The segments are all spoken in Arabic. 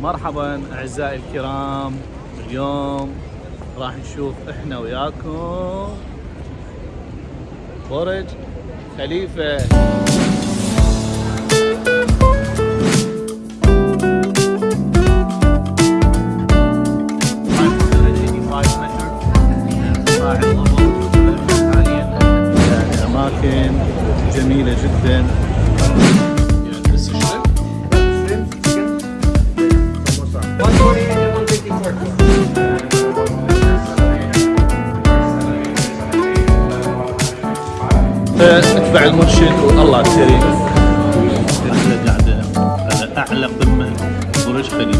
مرحبا أعزائي الكرام. اليوم راح نشوف إحنا وياكم. برج خليفة. أتبع المرشد والله كريم أحلى قاعدة على اعلى قمه برج خليفه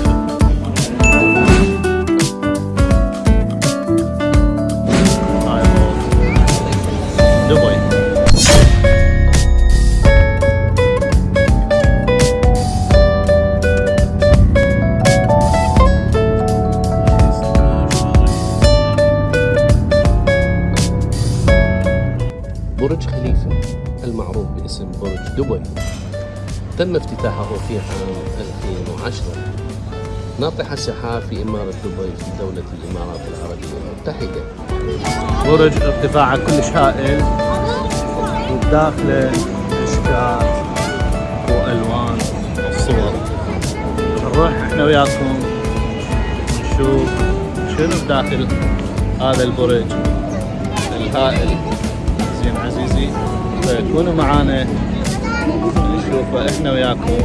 في عام 2010 ناطح السحاب في إمارة دبي في دولة الإمارات العربية. المتحدة برج ارتفاعه كلش هائل وبداخله إشكال وألوان وصور نروح إحنا وياكم نشوف شنو بداخل هذا البرج الهائل. زين عزيزي فكونوا معانا. نشوفه إحنا وياكم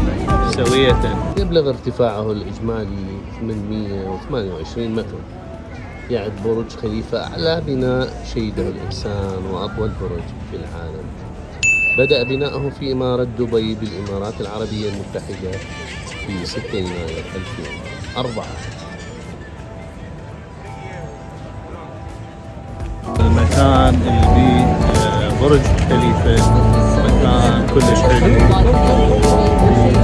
سوية. يبلغ ارتفاعه الإجمالي 828 متر؟ يعد برج خليفة أعلى بناء شيدة الإنسان وأطول برج في العالم. بدأ بناؤه في إمارة دبي بالإمارات العربية المتحدة في 6 يناير 2004 المكان اللي بيه آه، برج خليفة. مكان كلش حلو.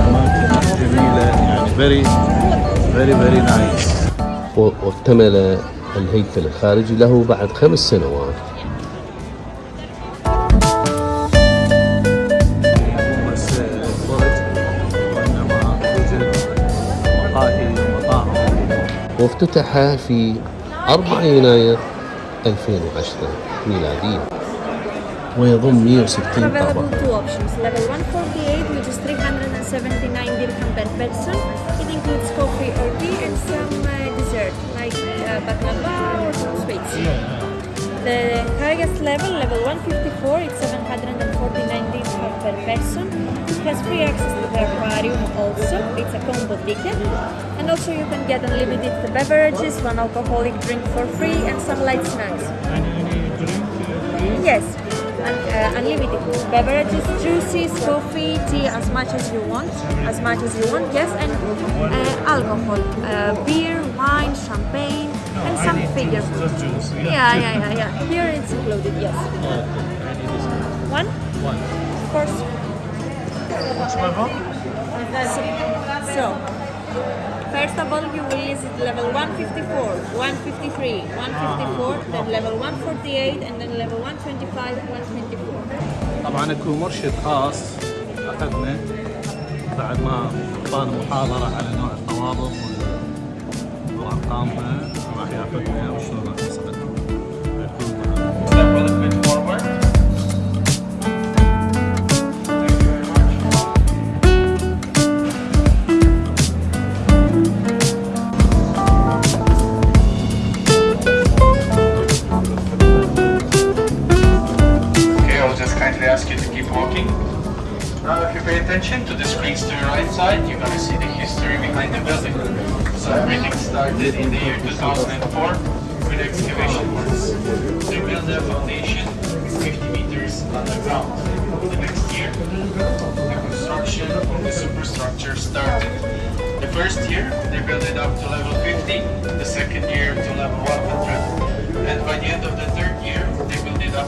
أماكن جميلة يعني very nice. و- واكتمل الهيكل الخارجي له بعد خمس سنوات. وافتتح في 4 يناير 2010 ميلادية. ويضم 160 available طابق two options. Level 148, which is 379 dirham per person. It includes coffee or tea and some uh, dessert, like uh, baklava or some sweets. The highest level, level 154, it's 749 dirham per person. It has free access to the aquarium also. It's a combo ticket. And also you can get unlimited beverages, one alcoholic drink for free and some light snacks. Yes, uh, unlimited beverages, juices, coffee, tea, as much as you want, as much as you want. Yes, and uh, alcohol, uh, beer, wine, champagne, and some figure food. Yeah, yeah, yeah, yeah. Here it's included. Yes. One. One. Of course. So, first of all, you will visit level 154, 153, 154, then level 148, and then level 125, 124. طبعا أكو مرشد خاص أخذنا بعد ما اعطانا محاضرة على نوع الطوابق وارقامها راح يأخذنا وشلون attention to the screens to your right side, you're gonna see the history behind the building. So everything started in the year 2004 with excavation works. They built a foundation 50 meters underground. The next year, the construction of the superstructure started. The first year, they built it up to level 50, the second year to level 100, and by the end of the third year, they built it up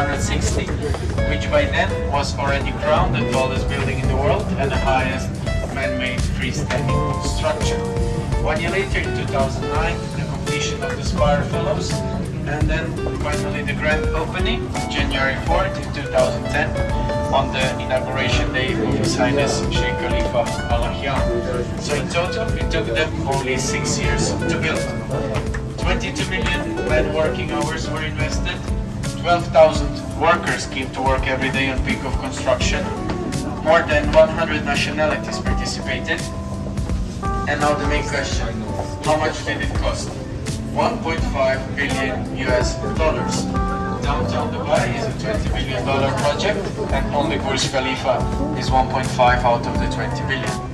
160, which by then was already crowned the tallest building in the world and the highest man-made freestanding structure. One year later, in 2009, the completion of the Spire follows, and then finally the grand opening, January 4th 2010, on the inauguration day of His Highness Sheikh Khalifa Al Nahyan. So in total, it took them only six years to build. 22 million man working hours were invested. 12,000 workers came to work every day on peak of construction. More than 100 nationalities participated. And now the main question, how much did it cost? 1.5 billion US dollars. Downtown Dubai is a 20 billion dollar project and only Burj Khalifa is 1.5 out of the 20 billion.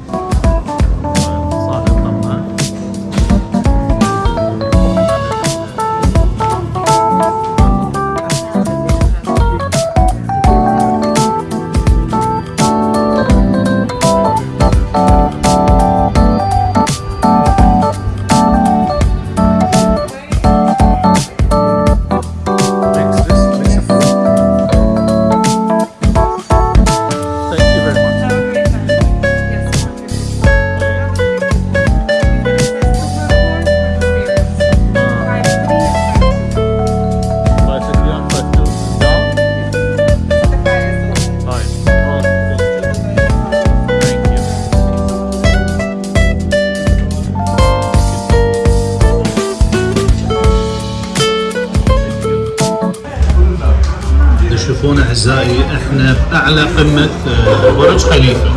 أعزائي إحنا بأعلى قمة آه، برج خليفة.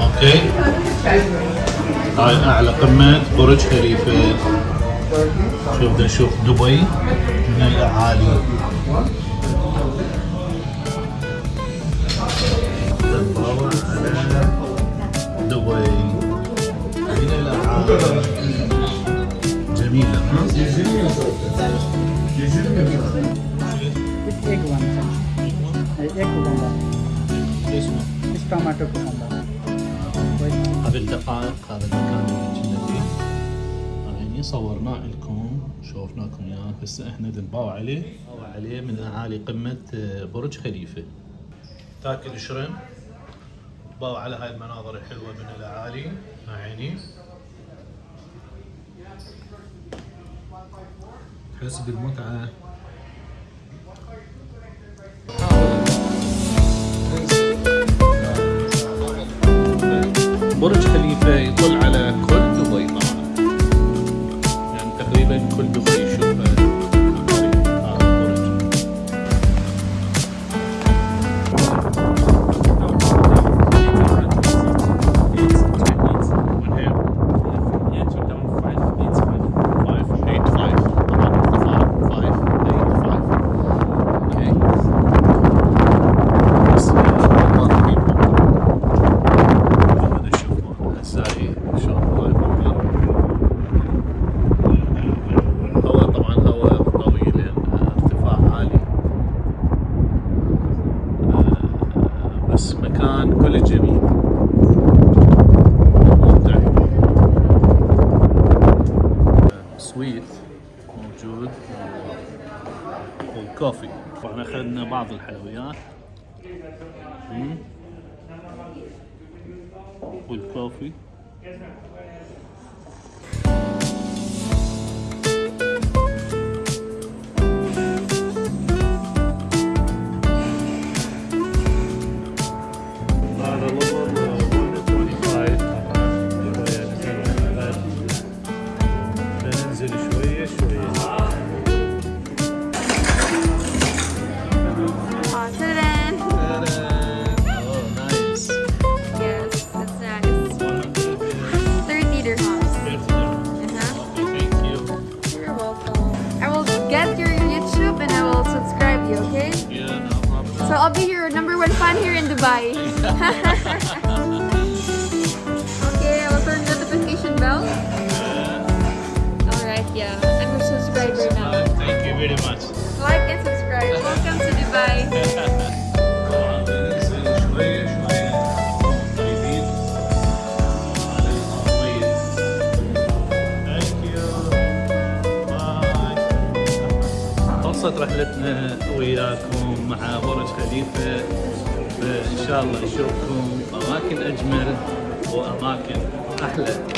أوكي؟ هاي أعلى قمة برج خليفة. شوف بدنا نشوف دبي. من الاعالي نطلع على دبي من الاعالي جميلة egg one egg cucumber this one this tomato cucumber هذا المكان اللي كنا فيه يعني صورناه لكم شوفناكم اياه هسه إحنا دنباو عليه عليه من اعالي قمه برج خليفه تاكل شرم باو على هاي المناظر الحلوه من الاعالي مع عيني تحس بالمتعه برج خليفة يطل على كل سويت موجود والكوفي. طبعا اخذنا بعض الحلويات. والكوفي. number one fan here in Dubai. okay, I will turn the notification bell. Alright, yeah. I'm a subscriber now. Thank you very much. Like and subscribe. Welcome to Dubai. طبعا بننزل شوية شوية طيبين على الأرضية. Thank you. Bye. خلصت رحلتنا وياكم مع برج خليفة فإن شاء الله نشوفكم. أماكن أجمل وأماكن أحلى.